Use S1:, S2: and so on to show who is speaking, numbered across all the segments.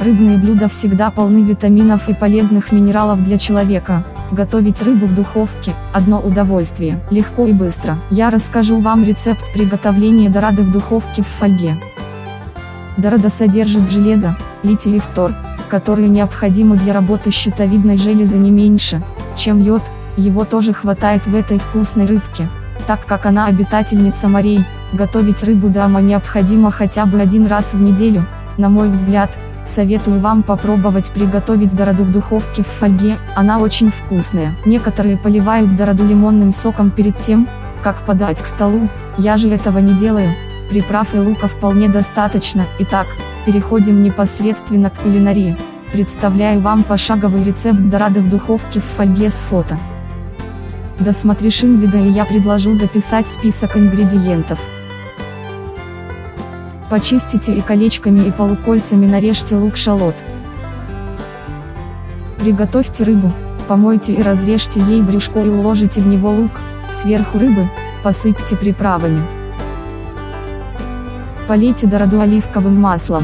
S1: Рыбные блюда всегда полны витаминов и полезных минералов для человека. Готовить рыбу в духовке – одно удовольствие, легко и быстро. Я расскажу вам рецепт приготовления дорады в духовке в фольге. Дорада содержит железо, литий и фтор, которые необходимы для работы щитовидной железы не меньше, чем йод, его тоже хватает в этой вкусной рыбке. Так как она обитательница морей, готовить рыбу дома необходимо хотя бы один раз в неделю, на мой взгляд, советую вам попробовать приготовить дороду в духовке в фольге, она очень вкусная. Некоторые поливают дороду лимонным соком перед тем, как подать к столу, я же этого не делаю, приправ и лука вполне достаточно, итак, переходим непосредственно к кулинарии. Представляю вам пошаговый рецепт дорады в духовке в фольге с фото. Досмотришь инвида и я предложу записать список ингредиентов. Почистите и колечками и полукольцами нарежьте лук-шалот. Приготовьте рыбу, помойте и разрежьте ей брюшко и уложите в него лук, сверху рыбы, посыпьте приправами. Полейте дороду оливковым маслом.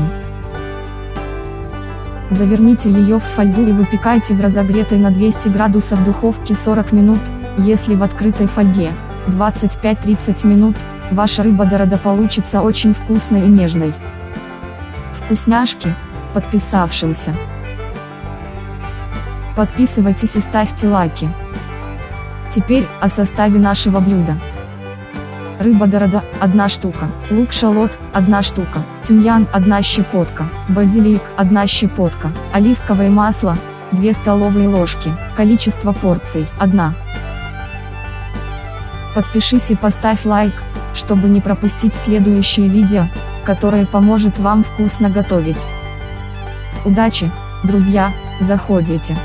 S1: Заверните ее в фольгу и выпекайте в разогретой на 200 градусов духовке 40 минут, если в открытой фольге, 25-30 минут, Ваша рыба дорода получится очень вкусной и нежной. Вкусняшки, подписавшимся. Подписывайтесь и ставьте лайки. Теперь о составе нашего блюда. Рыба дорода – 1 штука, лук-шалот – 1 штука, тимьян – 1 щепотка, базилик – 1 щепотка, оливковое масло – 2 столовые ложки, количество порций – 1. Подпишись и поставь лайк, чтобы не пропустить следующее видео, которое поможет вам вкусно готовить. Удачи, друзья, заходите.